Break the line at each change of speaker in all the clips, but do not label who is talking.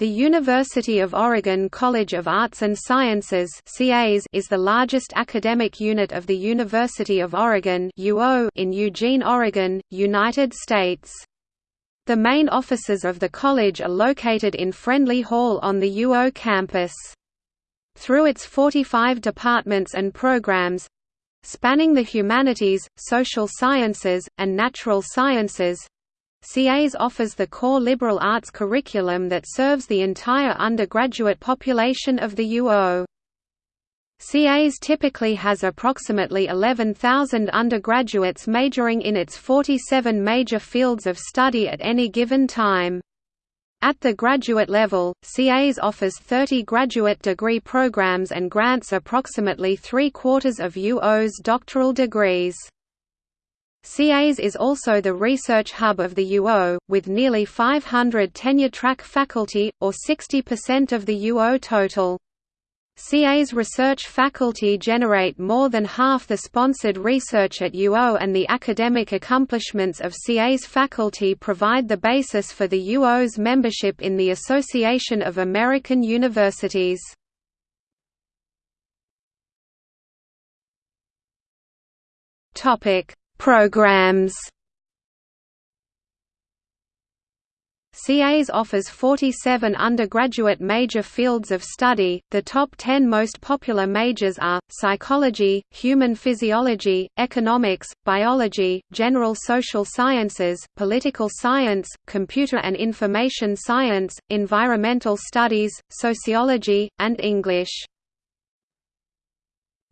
The University of Oregon College of Arts and Sciences is the largest academic unit of the University of Oregon in Eugene, Oregon, United States. The main offices of the college are located in Friendly Hall on the UO campus. Through its 45 departments and programs—spanning the humanities, social sciences, and natural sciences, CAS offers the core liberal arts curriculum that serves the entire undergraduate population of the UO. CAS typically has approximately 11,000 undergraduates majoring in its 47 major fields of study at any given time. At the graduate level, CAS offers 30 graduate degree programs and grants approximately three-quarters of UO's doctoral degrees. CAS is also the research hub of the UO, with nearly 500 tenure-track faculty, or 60% of the UO total. CA's research faculty generate more than half the sponsored research at UO and the academic accomplishments of CA's faculty provide the basis for the UO's membership in the Association of American Universities. Topic Programs CAS offers 47 undergraduate major fields of study. The top 10 most popular majors are psychology, human physiology, economics, biology, general social sciences, political science, computer and information science, environmental studies, sociology, and English.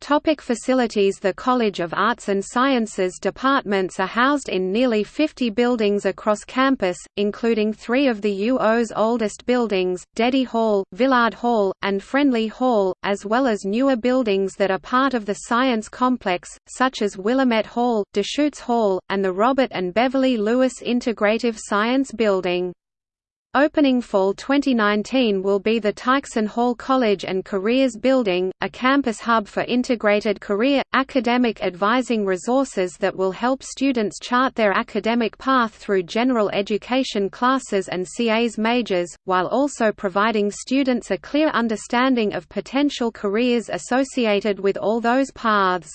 Topic facilities The College of Arts and Sciences departments are housed in nearly 50 buildings across campus, including three of the UO's oldest buildings, Deady Hall, Villard Hall, and Friendly Hall, as well as newer buildings that are part of the science complex, such as Willamette Hall, Deschutes Hall, and the Robert and Beverly Lewis Integrative Science Building. Opening fall 2019 will be the Tykeson Hall College and Careers Building, a campus hub for integrated career, academic advising resources that will help students chart their academic path through general education classes and CAS majors, while also providing students a clear understanding of potential careers associated with all those paths.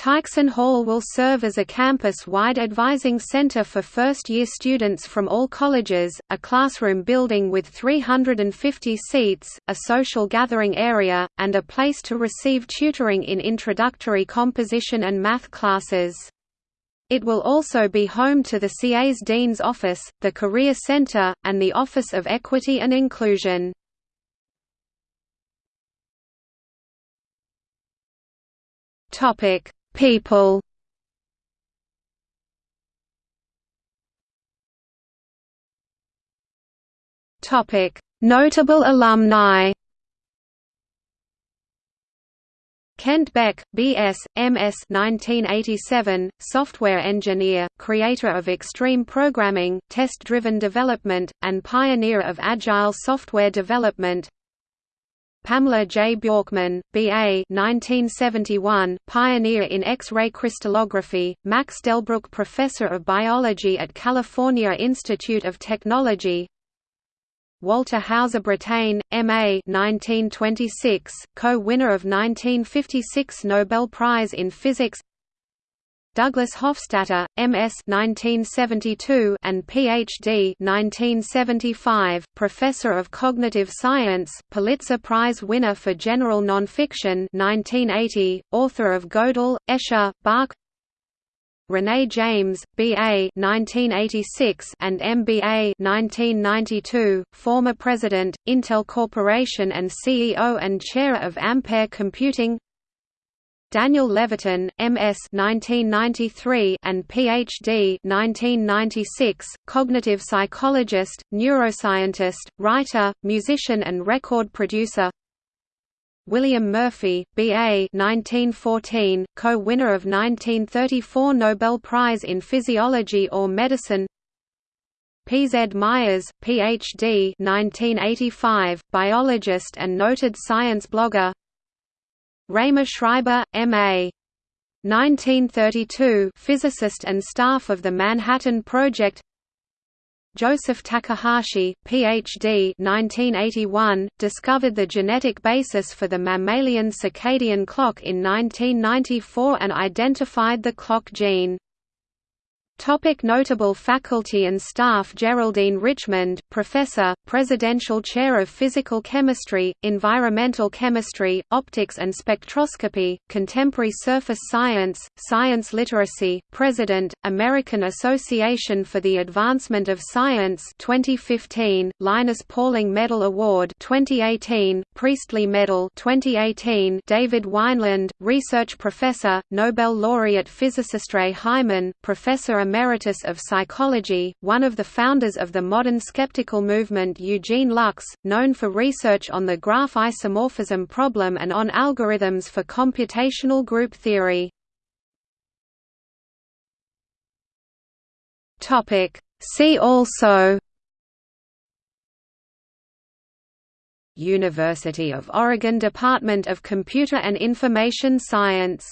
Tykeson Hall will serve as a campus-wide advising center for first-year students from all colleges, a classroom building with 350 seats, a social gathering area, and a place to receive tutoring in introductory composition and math classes. It will also be home to the CA's Dean's Office, the Career Center, and the Office of Equity and Inclusion. Topic People Notable alumni. Kent Beck, B.S., M.S. 1987, software engineer, creator of extreme programming, test-driven development, and pioneer of agile software development Pamela J. Bjorkman, B.A. 1971, pioneer in X-ray crystallography, Max Delbruck Professor of Biology at California Institute of Technology Walter Hauser Brattain, M.A. 1926, co-winner of 1956 Nobel Prize in Physics Douglas Hofstadter, M.S. 1972 and Ph.D. 1975, professor of cognitive science, Pulitzer Prize winner for general nonfiction 1980, author of Gödel, Escher, Bach. Renee James, B.A. 1986 and M.B.A. 1992, former president, Intel Corporation and CEO and chair of Ampere Computing. Daniel Levitin, M.S. 1993 and Ph.D. 1996, cognitive psychologist, neuroscientist, writer, musician and record producer. William Murphy, B.A. 1914, co-winner of 1934 Nobel Prize in Physiology or Medicine. P. Z. Myers, Ph.D. 1985, biologist and noted science blogger. Raemer Schreiber, M.A. 1932 physicist and staff of the Manhattan Project Joseph Takahashi, Ph.D. 1981, discovered the genetic basis for the mammalian circadian clock in 1994 and identified the clock gene. Topic notable faculty and staff Geraldine Richmond, Professor, Presidential Chair of Physical Chemistry, Environmental Chemistry, Optics and Spectroscopy, Contemporary Surface Science, Science Literacy, President, American Association for the Advancement of Science 2015, Linus Pauling Medal Award 2018, Priestley Medal 2018, David Wineland, Research Professor, Nobel laureate physicist Ray Hyman, Professor Emeritus of Psychology, one of the founders of the modern skeptical movement Eugene Luks, known for research on the graph isomorphism problem and on algorithms for computational group theory. See also University of Oregon Department of Computer and Information Science